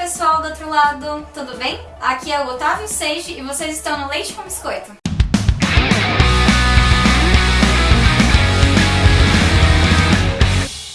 pessoal do outro lado, tudo bem? Aqui é o Otávio Seiji e vocês estão no Leite com Biscoito.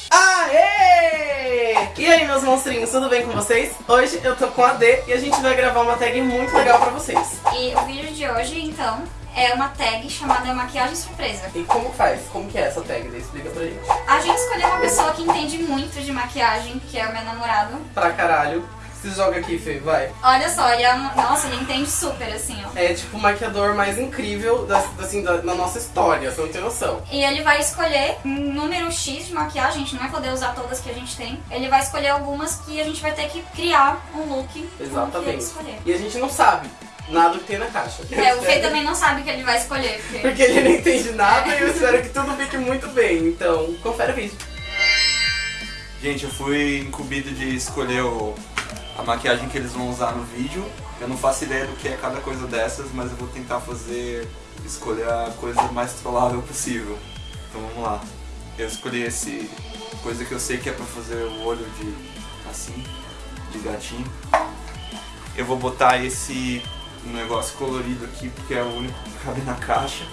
Aê! E aí, meus monstrinhos, tudo bem com vocês? Hoje eu tô com a D e a gente vai gravar uma tag muito legal pra vocês. E o vídeo de hoje, então, é uma tag chamada Maquiagem Surpresa. E como faz? Como que é essa tag? Daí explica pra gente. A gente escolheu uma pessoa que entende muito de maquiagem, que é o meu namorado. Pra caralho. Se joga aqui, Fê, vai. Olha só, ele é um... Nossa, ele entende super, assim, ó. É tipo o maquiador mais incrível da, assim, da, da nossa história, você não tem noção. E ele vai escolher um número X de maquiagem, a gente não vai poder usar todas que a gente tem. Ele vai escolher algumas que a gente vai ter que criar um look Exatamente. escolher. E a gente não sabe nada que tem na caixa. É, o Fê também não sabe o que ele vai escolher, porque... Porque ele não entende nada e eu espero que tudo fique muito bem. Então, confere o vídeo. Gente, eu fui incumbido de escolher o- a maquiagem que eles vão usar no vídeo. Eu não faço ideia do que é cada coisa dessas, mas eu vou tentar fazer, escolher a coisa mais trollável possível. Então vamos lá. Eu escolhi esse coisa que eu sei que é pra fazer o olho de assim, de gatinho. Eu vou botar esse negócio colorido aqui porque é o único que cabe na caixa.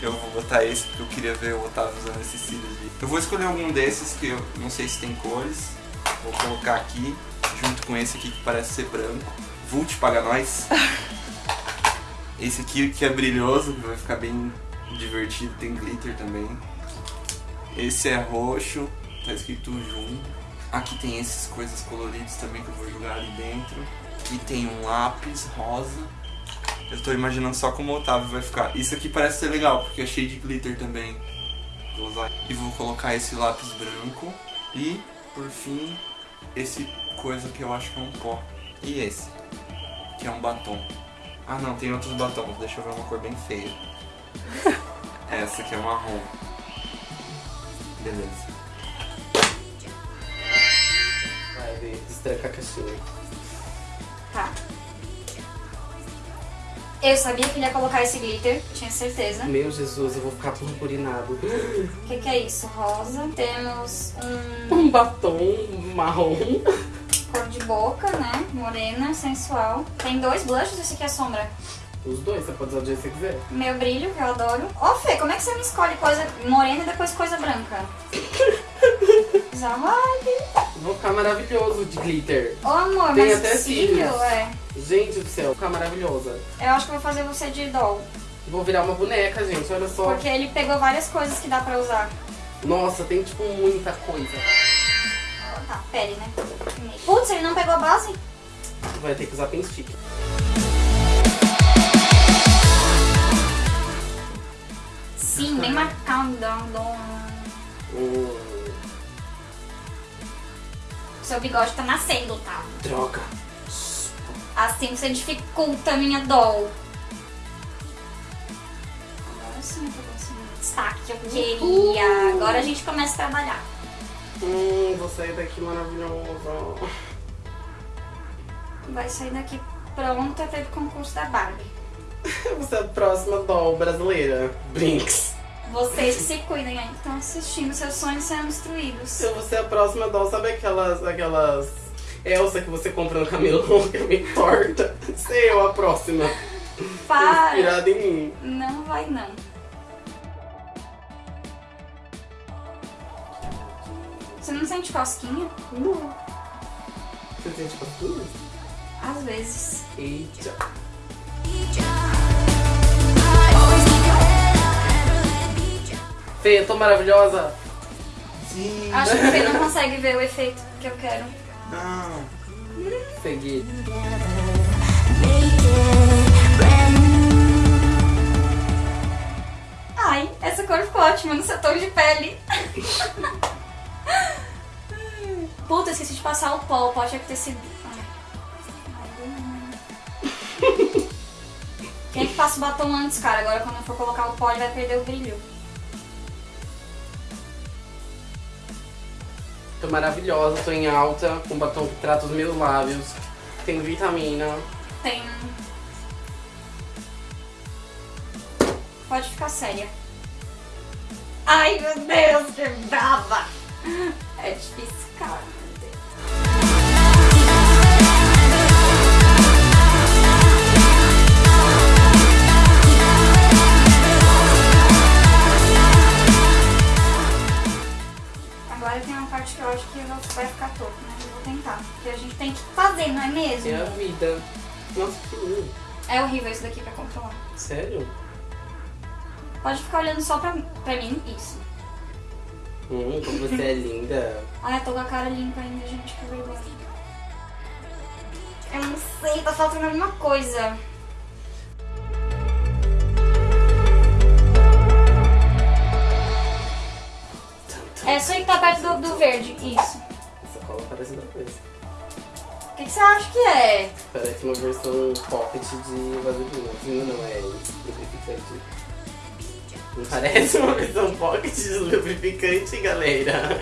Eu vou botar esse porque eu queria ver o Otávio usando esses cílios. Eu vou escolher algum desses que eu não sei se tem cores. Vou colocar aqui, junto com esse aqui que parece ser branco. Vult paga nós. Esse aqui que é brilhoso, que vai ficar bem divertido, tem glitter também. Esse é roxo, tá escrito Jun. Aqui tem esses coisas coloridas também que eu vou jogar ali dentro. Aqui tem um lápis rosa. Eu tô imaginando só como o Otávio vai ficar. Isso aqui parece ser legal, porque é cheio de glitter também. Vou usar. E vou colocar esse lápis branco. E, por fim, esse coisa que eu acho que é um pó. E esse, que é um batom. Ah não, tem outros batons. Deixa eu ver uma cor bem feia. Essa aqui é marrom. Beleza. Vai, D, estreca a caixinha. Tá. Eu sabia que ele ia colocar esse glitter, tinha certeza. Meu Jesus, eu vou ficar purpurinado. O que, que é isso? Rosa. Temos um Um batom marrom. Boca, né? Morena, sensual. Tem dois blushes, esse aqui é sombra. Os dois, você pode usar o jeito que você quiser. Meu brilho, que eu adoro. Ô Fê, como é que você me escolhe coisa morena e depois coisa branca? Zavibe. Vou ficar maravilhoso de glitter. Ô amor, Tem mas até cílio, cílios. é. Gente do céu, ficar maravilhosa. Eu acho que vou fazer você de doll. Vou virar uma boneca, gente, olha só. Porque ele pegou várias coisas que dá pra usar. Nossa, tem tipo muita coisa. Tá, pele, né? Putz, ele não pegou a base? Vai ter que usar pen stick. Sim, bem marcado. Hum, Seu bigode tá nascendo, tá? droga. Assim você dificulta a minha doll. Agora sim eu tô conseguindo destaque que eu queria. Agora a gente começa a trabalhar. Hum, vou sair daqui maravilhosa. Vai sair daqui pronta para o concurso da Barbie. Você é a próxima doll brasileira. Brinks. Vocês que se cuidem aí, que estão assistindo seus sonhos sendo destruídos. Eu vou ser a próxima doll. Sabe aquelas, aquelas Elsa que você compra no camelô que é meio torta? Sei eu a próxima. Para! Inspirada em mim. Não vai não. Você não sente cosquinha? Não. Você sente cosquinhas? Às vezes. Eita. Fê, eu tô maravilhosa. Sim. Acho que você não consegue ver o efeito que eu quero. Não. Segui. Ai, essa cor ficou ótima no seu tom de pele. Puta, esqueci de passar o pó. O pó tinha que ter sido. Ai. Quem é que passa o batom antes, cara? Agora quando eu for colocar o pó, ele vai perder o brilho. Tô maravilhosa, tô em alta, com batom que trata os meus lábios. Tem vitamina. Tem. Pode ficar séria. Ai, meu Deus, que brava! É difícil, cara. parte que eu acho que o vai ficar torto, mas eu vou tentar. Porque a gente tem que fazer, não é mesmo? É a vida. Nossa, que lindo. É horrível isso daqui pra controlar. Sério? Pode ficar olhando só pra, pra mim, isso. Hum, como você é linda. Ai, ah, eu tô com a cara limpa ainda, gente, que vergonha. Eu não sei, tá faltando alguma coisa. Perto do, do verde, isso. Essa cola parece outra coisa. O que, que você acha que é? Parece uma versão pocket de vaselina. Vaselina não, é lubrificante. Não parece uma versão pocket de lubrificante, galera?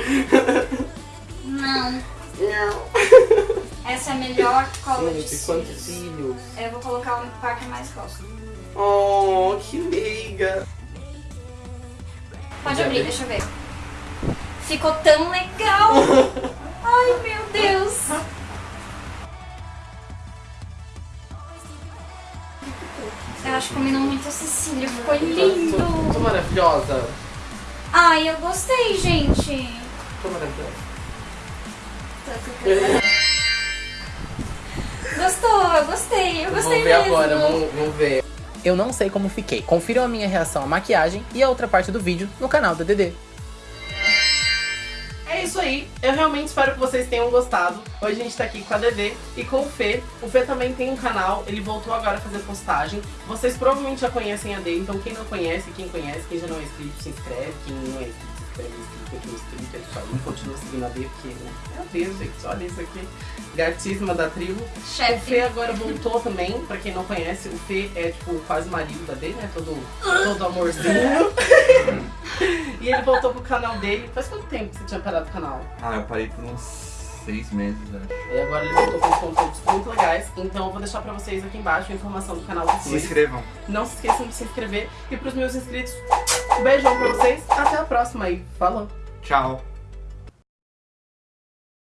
Não. Não. Essa é a melhor cola de Gente, quantos cílios. Eu vou colocar o par que mais gosto. Oh, que meiga. Pode Já abrir, deixa eu ver. Ficou tão legal! Ai, meu Deus! Eu acho que combinou muito esse cílio, ficou Tô, tô lindo! maravilhosa. Ai, eu gostei, gente! Tô maravilhosa. Gostou, eu gostei, eu gostei Vamos ver mesmo. agora, vamos, vamos ver. Eu não sei como fiquei. Confiram a minha reação à maquiagem e a outra parte do vídeo no canal da DD. É isso aí, eu realmente espero que vocês tenham gostado. Hoje a gente tá aqui com a Dedê e com o Fê. O Fê também tem um canal, ele voltou agora a fazer postagem. Vocês provavelmente já conhecem a Dê, então quem não conhece, quem conhece, quem já não é inscrito, se inscreve. Quem não é inscrito, se inscreve, inscrito, continua inscrito, é isso aí. Continua seguindo a Dê, porque, né? Meu Deus, gente, olha isso aqui. Gatíssima da tribo. O Fê Chefe. agora voltou também, pra quem não conhece, o Fê é tipo quase marido da Dê, né? Todo, todo amorzinho. e ele voltou pro canal dele. Faz quanto tempo que você tinha parado o canal? Ah, eu parei por uns seis meses, né? E agora ele voltou com conteúdos muito legais. Então eu vou deixar pra vocês aqui embaixo a informação do canal do Se inscrevam. Não se esqueçam de se inscrever. E pros meus inscritos, beijão pra vocês. Até a próxima aí. Falou! Tchau.